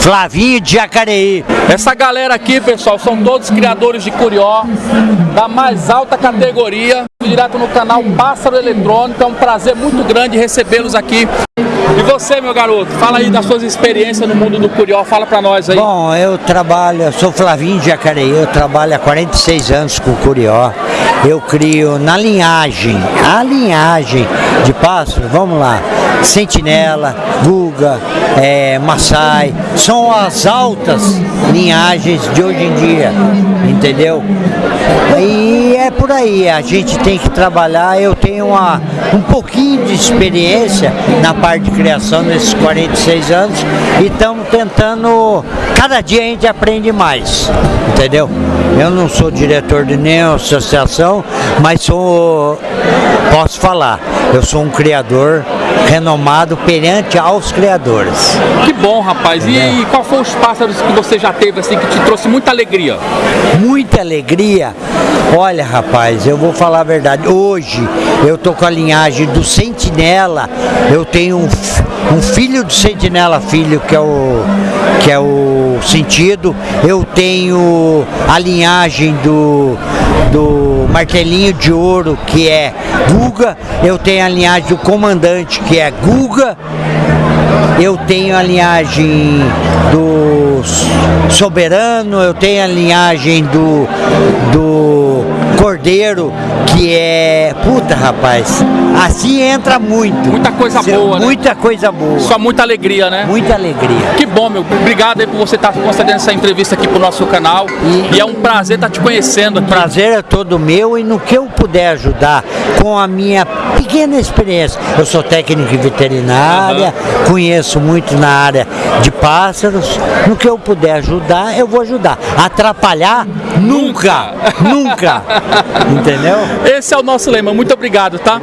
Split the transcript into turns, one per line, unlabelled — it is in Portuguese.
Flavinho de Jacareí.
Essa galera aqui, pessoal, são todos criadores de curió da mais alta categoria. Direto no canal Pássaro Eletrônico. É um prazer muito grande recebê-los aqui. E você, meu garoto, fala aí das suas experiências no mundo do curió, fala pra nós aí.
Bom, eu trabalho, eu sou Flavinho de Jacareí, eu trabalho há 46 anos com curió. Eu crio na linhagem, a linhagem de pássaro, vamos lá, sentinela, guga, é, maçai, são as altas linhagens de hoje em dia, entendeu? E é por aí, a gente tem que trabalhar, eu tenho uma, um pouquinho de experiência na parte de criação nesses 46 anos e estamos tentando, cada dia a gente aprende mais, entendeu? Eu não sou diretor de nenhuma associação, mas sou, posso falar, eu sou um criador renomado perante aos criadores.
Que bom, rapaz. E, e qual foi os pássaros que você já teve assim que te trouxe muita alegria?
Muita alegria. Olha, rapaz, eu vou falar a verdade. Hoje eu tô com a linhagem do Sentinela. Eu tenho um, um filho do Sentinela, filho que é o que é o sentido. Eu tenho a linhagem do do martelinho de ouro que é Guga. Eu tenho a linhagem do comandante que é Guga. Eu tenho a linhagem do Soberano, eu tenho a linhagem do, do Cordeiro, que é. Puta, rapaz. Assim entra muito.
Muita coisa
Cê-
boa, né?
Muita coisa boa.
Só muita alegria, né?
Muita alegria.
Que bom, meu. Obrigado aí por você estar concedendo essa entrevista aqui pro nosso canal. E,
E-
é um prazer estar te conhecendo aqui.
prazer é todo meu e no que eu puder ajudar com a minha pequena experiência. Eu sou técnico em veterinária, conheço muito na área de pássaros. No que eu puder ajudar, eu vou ajudar. Atrapalhar? Nunca! nunca! Entendeu?
Esse é o nosso lema. Muito obrigado, tá?